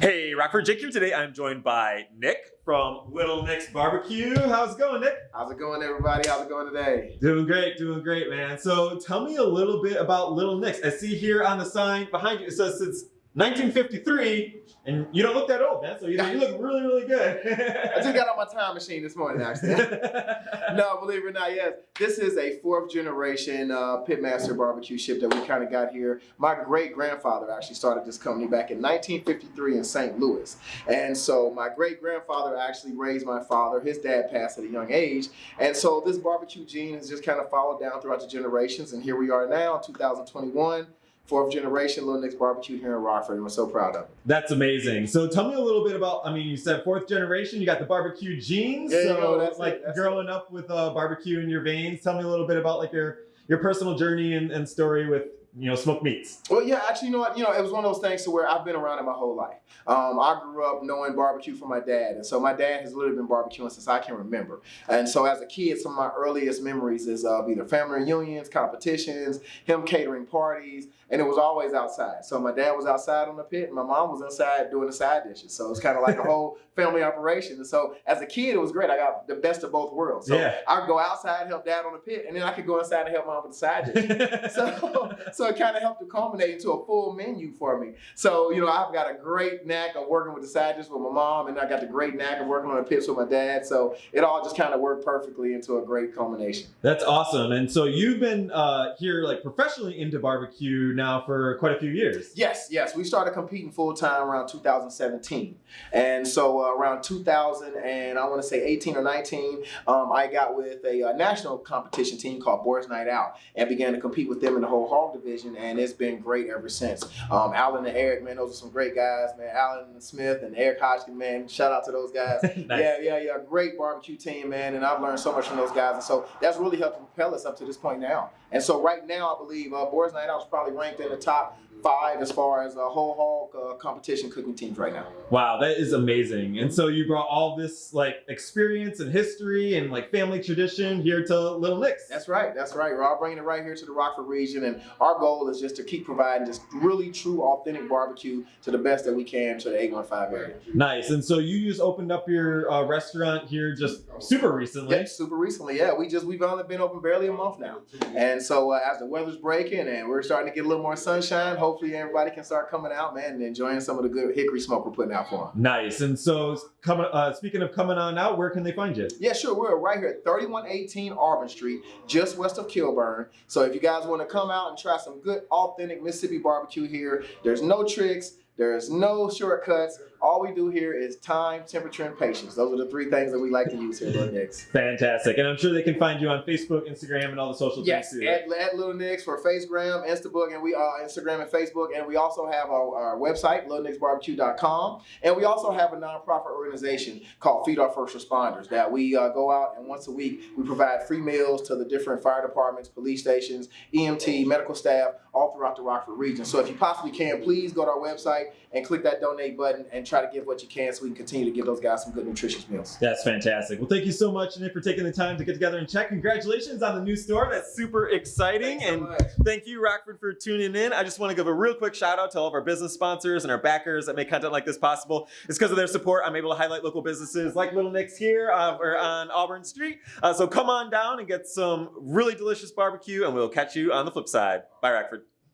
Hey, Rockford Jake here. Today I'm joined by Nick from Little Nick's Barbecue. How's it going, Nick? How's it going, everybody? How's it going today? Doing great, doing great, man. So tell me a little bit about Little Nick's. I see here on the sign behind you, it says since 1953, and you don't look that old, man. So you, you look really, really good. I just got on my time machine this morning, actually. no, believe it or not, yes. This is a fourth generation uh, Pitmaster barbecue ship that we kind of got here. My great grandfather actually started this company back in 1953 in St. Louis. And so my great grandfather actually raised my father. His dad passed at a young age. And so this barbecue gene has just kind of followed down throughout the generations. And here we are now, 2021 fourth generation Little Nick's Barbecue here in Rockford, and we're so proud of it. That's amazing. So tell me a little bit about, I mean, you said fourth generation, you got the barbecue genes. Yeah, so you know, that's like that's growing it. up with uh, barbecue in your veins, tell me a little bit about like your, your personal journey and, and story with you know, smoked meats. Well, yeah, actually, you know what? You know, it was one of those things to where I've been around it my whole life. Um, I grew up knowing barbecue from my dad, and so my dad has literally been barbecuing since I can remember. And so, as a kid, some of my earliest memories is of either family reunions, competitions, him catering parties, and it was always outside. So my dad was outside on the pit, and my mom was inside doing the side dishes. So it's kind of like a whole family operation. And so, as a kid, it was great. I got the best of both worlds. So Yeah. I would go outside help dad on the pit, and then I could go inside and help mom with the side dishes. so, so it kind of helped to culminate into a full menu for me. So, you know, I've got a great knack of working with the side dishes with my mom, and I got the great knack of working on the pits with my dad. So it all just kind of worked perfectly into a great culmination. That's awesome. And so you've been uh, here like professionally into barbecue now for quite a few years. Yes, yes. We started competing full time around 2017. And so uh, around 2000 and I want to say 18 or 19, um, I got with a, uh national competition team called Boys Night Out and began to compete with them in the whole hog division. And it's been great ever since. Um, Alan and Eric, man, those are some great guys, man. Alan Smith and Eric Hodgkin, man. Shout out to those guys. Nice. Yeah, yeah, yeah. Great barbecue team, man. And I've learned so much from those guys. And so that's really helped propel us up to this point now. And so right now, I believe uh, Boys Night Out is probably ranked in the top five as far as a whole hog uh, competition cooking teams right now. Wow, that is amazing. And so you brought all this like experience and history and like family tradition here to Little Nick's. That's right. That's right. We're all bringing it right here to the Rockford region, and our goal is just to keep providing just really true, authentic barbecue to the best that we can to the 815 area. Nice. And so you just opened up your uh, restaurant here just super recently. Yeah, super recently. Yeah, we just we've only been open barely a month now, and so uh, as the weather's breaking and we're starting to get a little more sunshine, hopefully everybody can start coming out, man, and enjoying some of the good hickory smoke we're putting out for them. Nice. And so coming uh, speaking of coming on out, where can they find you? Yeah, sure. We're right here at 3118 Auburn Street, just west of Kilburn. So if you guys want to come out and try some good, authentic Mississippi barbecue here, there's no tricks. There's no shortcuts. All we do here is time, temperature, and patience. Those are the three things that we like to use here at Little Nick's. Fantastic. And I'm sure they can find you on Facebook, Instagram, and all the social Yes, things too. at, at Little Nick's for Facegram, Instabook, and we uh, Instagram and Facebook, and we also have our, our website, LittleNicksBarbecue.com, and we also have a nonprofit organization called Feed Our First Responders that we uh, go out and once a week we provide free meals to the different fire departments, police stations, EMT, medical staff, all throughout the Rockford region. So if you possibly can, please go to our website and click that donate button and try to give what you can so we can continue to give those guys some good nutritious meals. That's fantastic. Well, thank you so much, Nick, for taking the time to get together and check. Congratulations on the new store. That's super exciting. So and much. thank you, Rockford, for tuning in. I just want to give a real quick shout out to all of our business sponsors and our backers that make content like this possible. It's because of their support I'm able to highlight local businesses like Little Nick's here uh, or on Auburn Street. Uh, so come on down and get some really delicious barbecue, and we'll catch you on the flip side. Bye, Rockford.